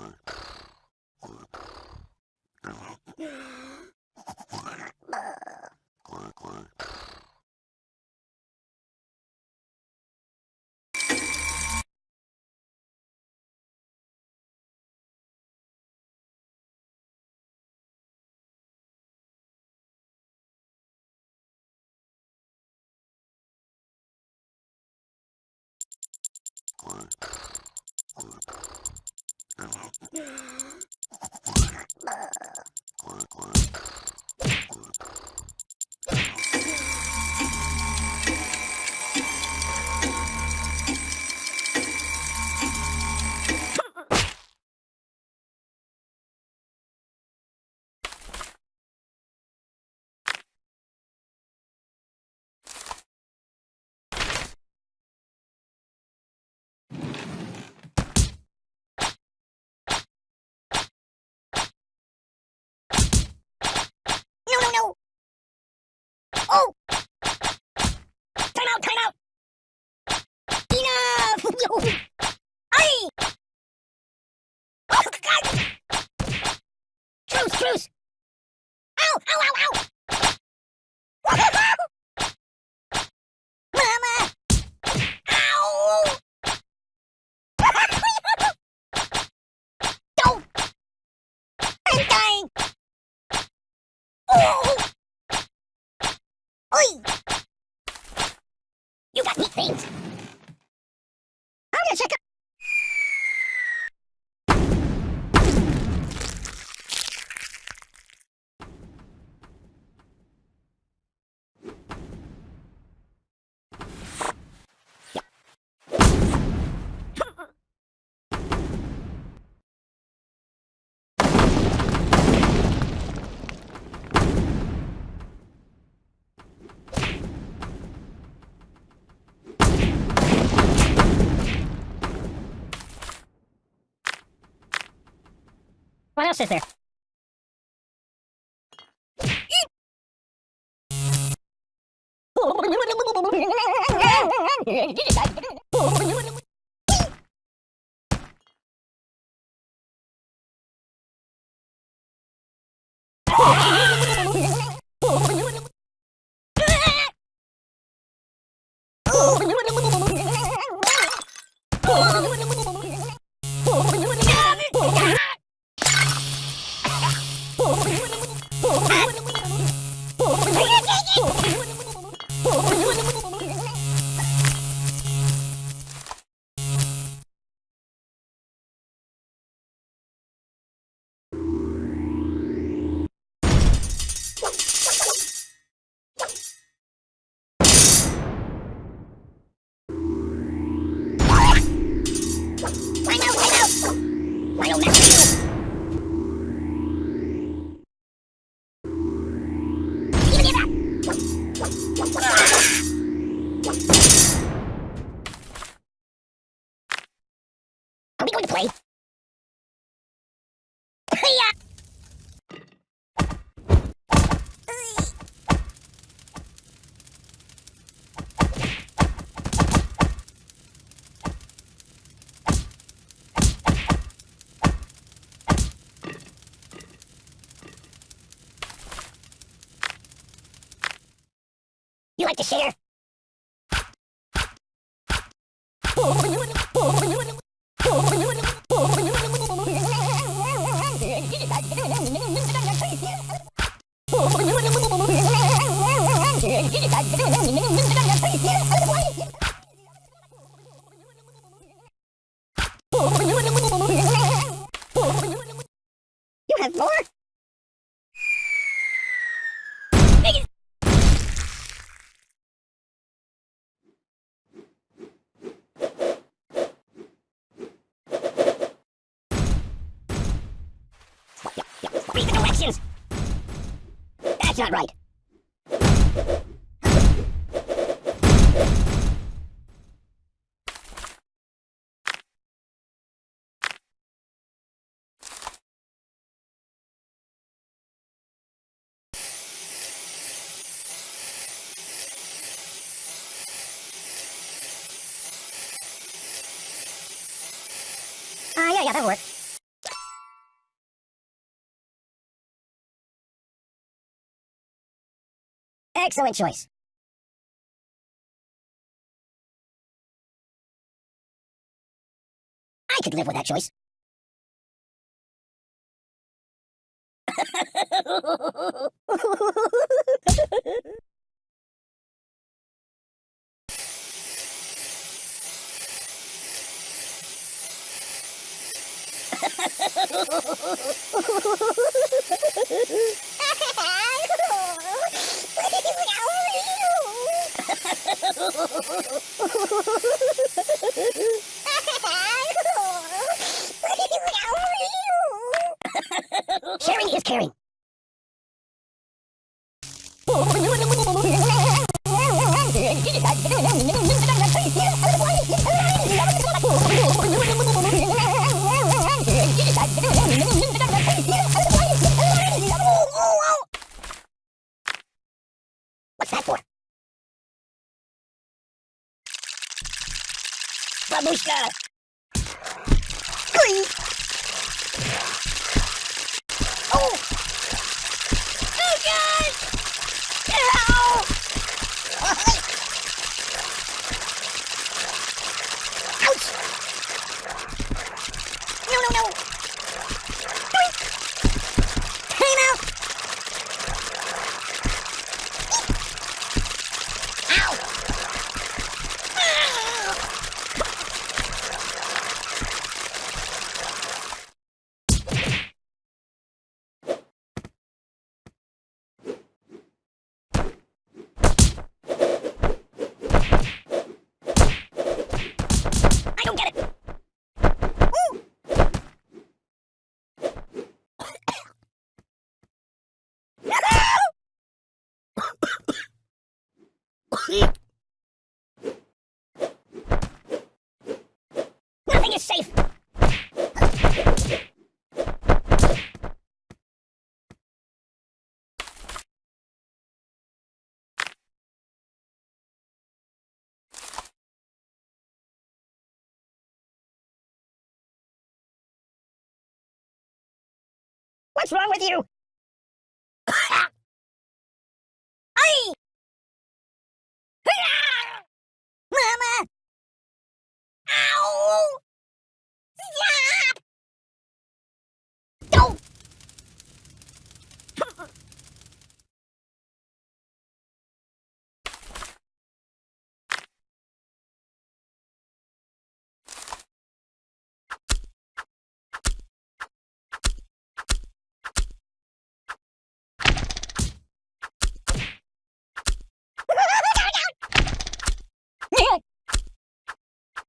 Bye. Oi! What else is there? You like to share? You have more? Read the directions! That's not right! yeah, yeah, that'll work. Excellent choice. I could live with that choice. What's that for? Babushka! Please! Oh! Oh, God! Ow! Ouch! No, no, no! Doink! Hey, now! Ow! Ah! I don't get it. Ooh. Nothing is safe. What's wrong with you? Aye! Mama! Ow! Stop! Don't!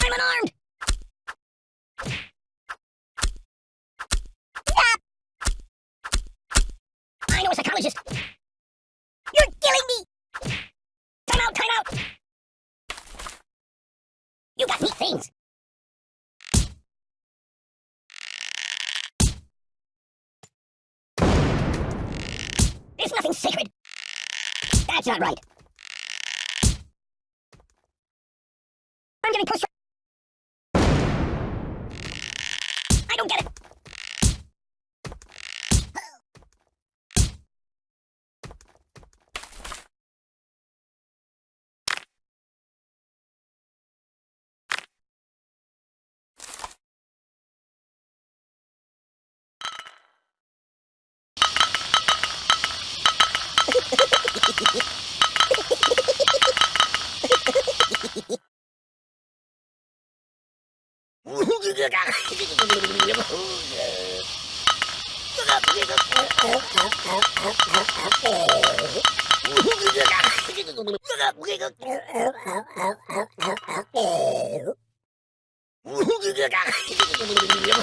I'm unarmed! Stop! I know a psychologist! You're killing me! Time out, time out! You got neat things! There's nothing sacred! That's not right! I'm getting pushed. I don't get it.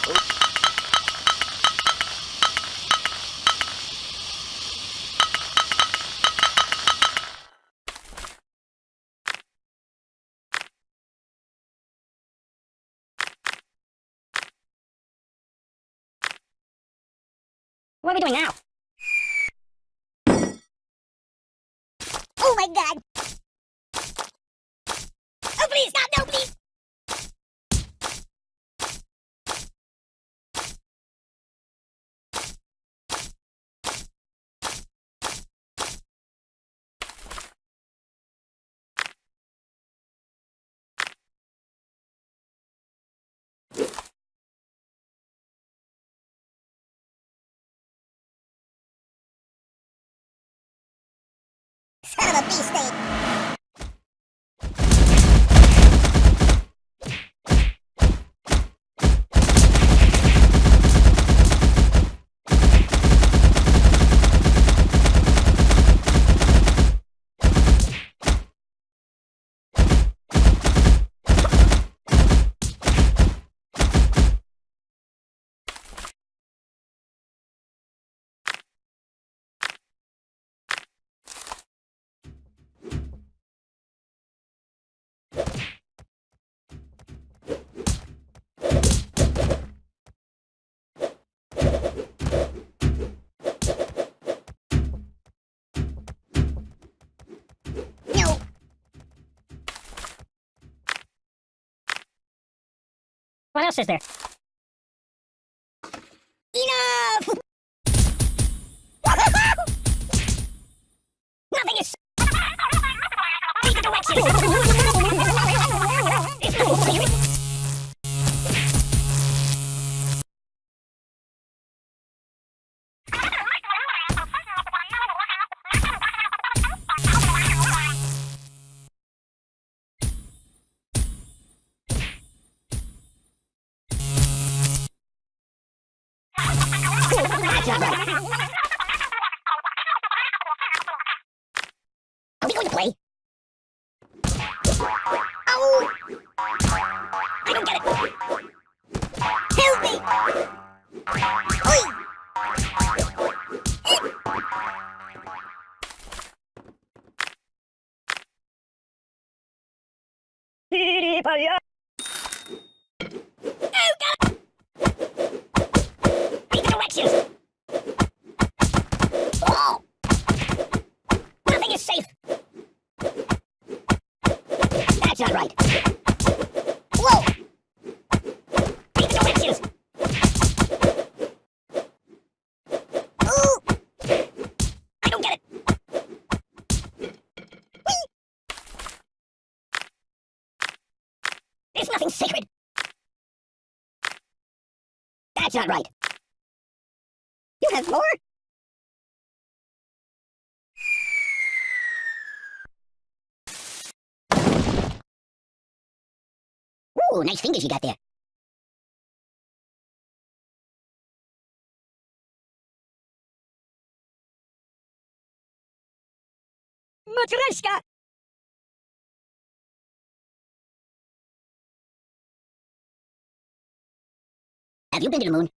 Oh What are we doing now? Oh my god! Oh please, stop! No, please! Son of a bee else there? Are we going to play? Oh! I don't get it. Help me! Oi! Oh, nothing sacred! That's not right. You have more? Ooh, nice fingers you got there. Matryoshka! Have you been to the moon?